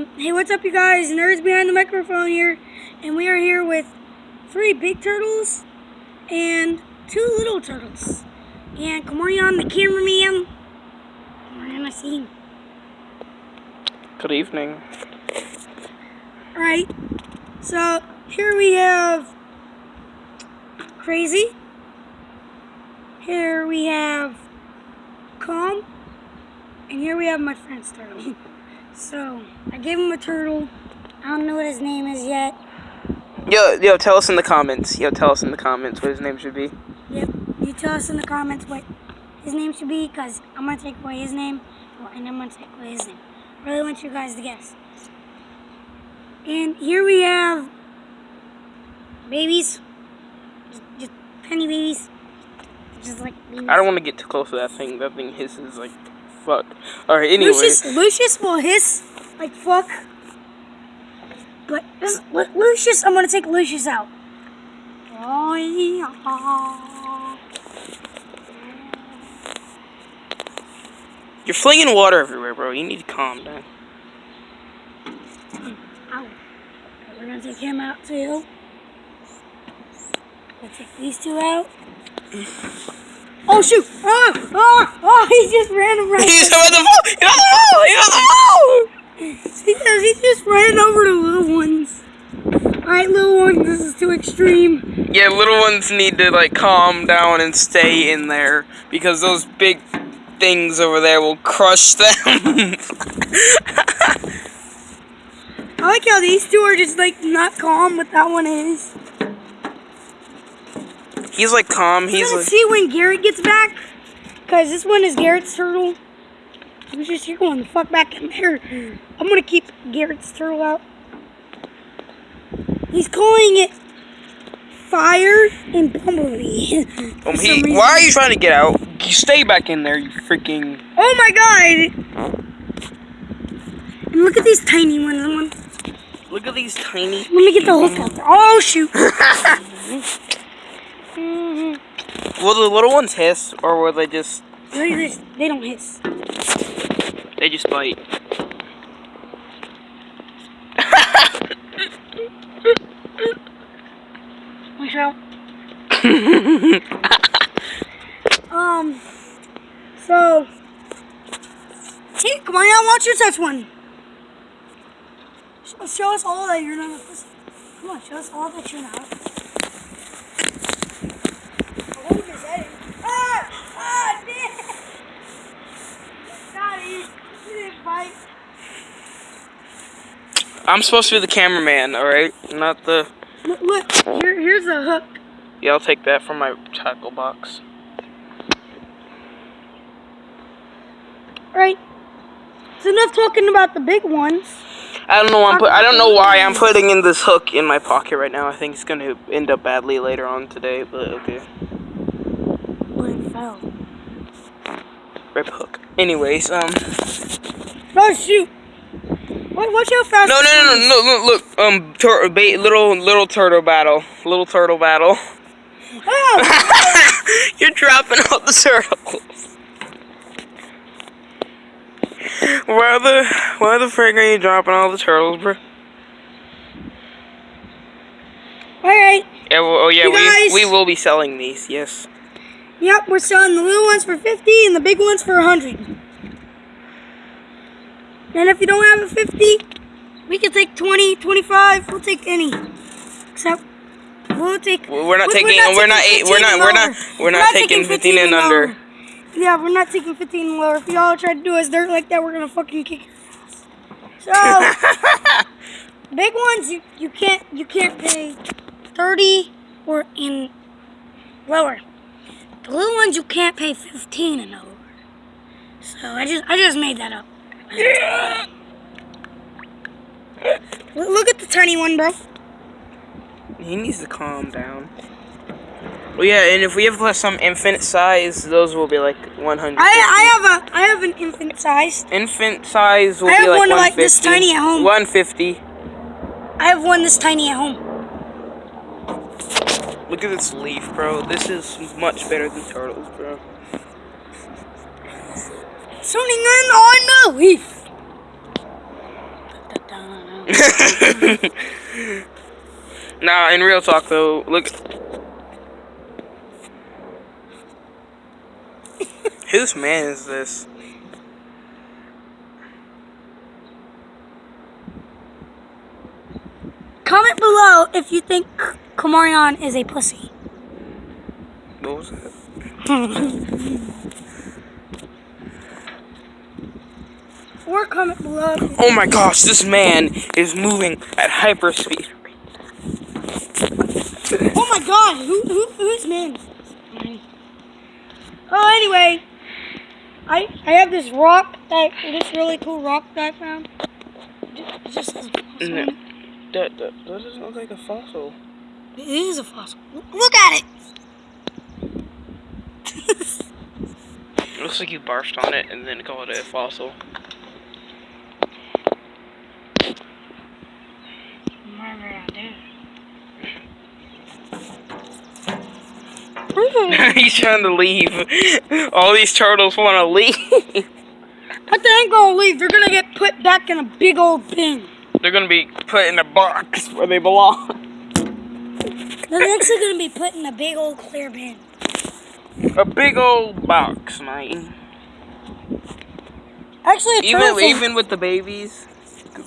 Um, hey, what's up, you guys? Nerds behind the microphone here, and we are here with three big turtles and two little turtles. And come on, the camera cameraman. Come on, I see. Good evening. All right. So here we have Crazy. Here we have Calm. And here we have my friend's turtle. So I gave him a turtle. I don't know what his name is yet. Yo, yo, tell us in the comments. Yo, tell us in the comments what his name should be. Yep. You tell us in the comments what his name should be, because I'm gonna take away his name, and I'm gonna take away his name. I really want you guys to guess. And here we have babies, just, just tiny babies, just like babies. I don't want to get too close to that thing. That thing hisses like fuck. All right, anyway. Lucius, Lucius will hiss like fuck. But this, Lu- Lucius, I'm gonna take Lucius out. Oh yeah. You're flinging water everywhere, bro. You need to calm down. Ow. We're gonna take him out too. We'll take these two out. Oh shoot! Oh, oh, oh, he just ran around. He's on the phone. He's on the phone. He's on the. He does, he just ran over the little ones. Alright, little ones, this is too extreme. Yeah, little ones need to like calm down and stay in there because those big things over there will crush them. I like how these two are just like not calm, but that one is. He's like calm. He's gonna like. see when Garrett gets back. Cause this one is Garrett's turtle. He's just you're going the fuck back in there. I'm gonna keep Garrett's turtle out. He's calling it Fire and Bumblebee. Um, he, why are you trying to get out? You stay back in there, you freaking. Oh my god! And look at these tiny ones. Look at these tiny. Let me get the hook out there. Shoot! Will the little ones hiss, or will they just Look at. They don't hiss. they just bite? Watch out. um. So. Hey, come on out. Watch your touch one. Show, show us all that you're not a pussy. Come on, show us all that you're not. a pussy. Hold his head in. Ah! Ah! Damn! Got it. You didn't bite. I'm supposed to be the cameraman, all right, not the. Look, look. Here, here's a hook. Yeah, I'll take that from my tackle box. Right. It's enough talking about the big ones. I don't know. I'm I don't know why I'm putting in this hook in my pocket right now. I think it's gonna end up badly later on today, but okay. But it fell. Rip hook. Anyways, um. Oh shoot! What, watch how fast. No, no, no, no, no, look, look. Um, tur- ba- little, little turtle battle. Little turtle battle. Oh! You're dropping all the turtles. Why the, why the frick are you dropping all the turtles, bro? Alright. Yeah, well, oh yeah, You guys- we we will be selling these. Yes. Yep, we're selling the little ones for 50 and the big ones for 100. And if you don't have a 50, we can take 20, 25. We'll take any. Except, we'll take. We're not we- taking. We're not. Eight, 15 we're not. and We're not. lower. We're not taking 15 and under. lower. Yeah, we're not taking 15 and lower. If y'all try to do us dirt like that, we're gonna fucking kick ass. So, big ones, you, you can't you can't pay 30 or in lower. The little ones you can't pay 15 and over. So I just I just made that up. Look at the tiny one, bro. He needs to calm down. Well, yeah, and if we have some infant size, those will be like 100. I I have a I have an infant size. Infant size will I be have like one 150. like this tiny at home. 150. I have one this tiny at home. Look at this leaf, bro. This is much better than turtles, bro. Zoning in on leaf. Nah, in real talk though, look. Whose man is this? Comment below if you think Kamarion is a pussy. What was that? or comment below. Oh my gosh, this man is moving at hyperspeed. Oh my god, who, who who's man? Oh, anyway, I I have this rock that this really cool rock that I found. It just. No. That, that, that doesn't look like a fossil. It is a fossil. Look at it. It looks like you barfed on it and then called it a fossil. He's trying to leave. All these turtles want to leave. But they ain't gonna leave. They're gonna get put back in a big old bin. They're gonna be put in a box where they belong. They're actually gonna be put in a big old clear bin. A big old box, man. Actually. Even even with the babies,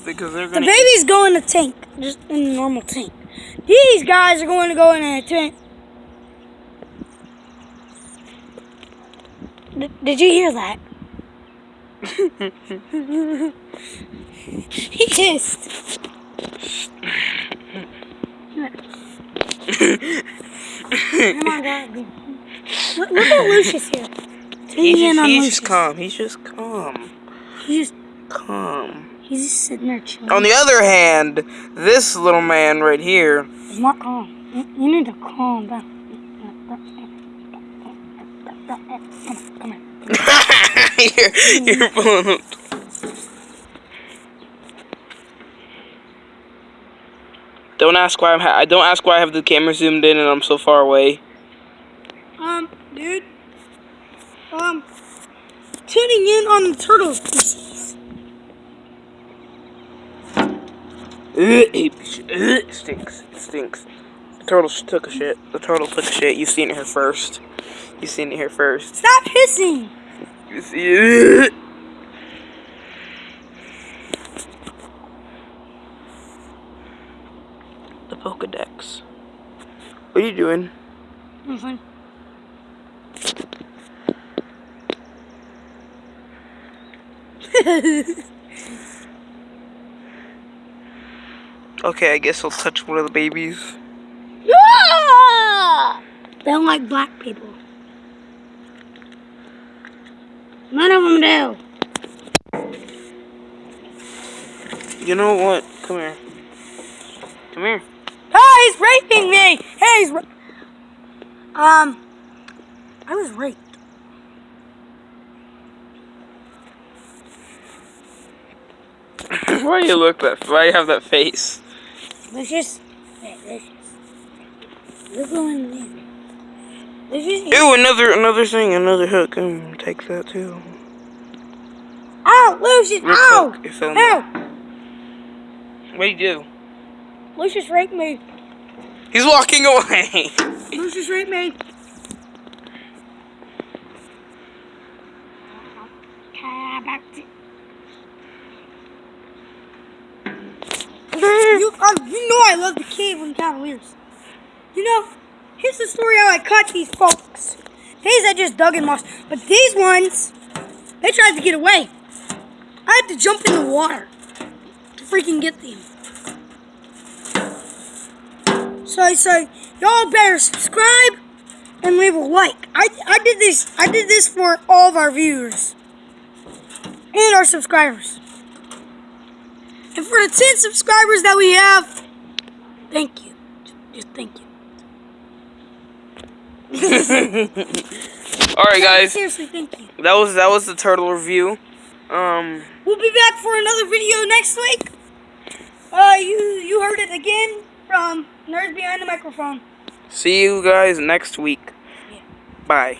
because they're gonna. The babies go in a tank, just in a normal tank. These guys are going to go in a tank. Did you hear that? he kissed. Come on, God. Look, look at Lucius here. He's just, on he's just calm. He's just calm. He's just, Calm. he's just sitting there chilling. On the other hand, this little man right here. He's not calm. You, you need to calm down. Come you're, you're pulling him. Don't ask why I'm. Ha- I don't ask why I have the camera zoomed in and I'm so far away. Um, dude. Um, tuning in on the turtle species. Ugh, it stinks. It stinks. The turtle took a shit. The turtle took a shit. You've seen it here first. You've seen it here first. Stop hissing. You see it? The Pokedex. What are you doing? Nothing. Okay, I guess I'll touch one of the babies. Ah! They don't like black people. None of them do. You know what? Come here. Come here. Hey, he's raping me. Hey, he's. Ra- um, I was raped. why do you look that? Why do you have that face? Lucius. Hey, You're going in. Lucius. Ew, another another thing, another hook. Mm, take that too. Oh, Lucius. Real Ow. quick, if only- Ow. What do you do? Lucius raped me. He's walking away. Lucius raped me. You, uh, you know I love the Cleveland Cavaliers. You know, here's the story how I caught these folks. These I just dug in moss, but these ones, they tried to get away. I had to jump in the water to freaking get them. So I say, y'all better subscribe and leave a like. I, I did this I did this for all of our viewers and our subscribers. And for the 10 subscribers that we have, thank you. Just thank you. All right, guys. Seriously, thank you. That was that was the turtle review. Um, We'll be back for another video next week. Uh, you you heard it again from Nerds Behind the Microphone. see you guys next week. Bye.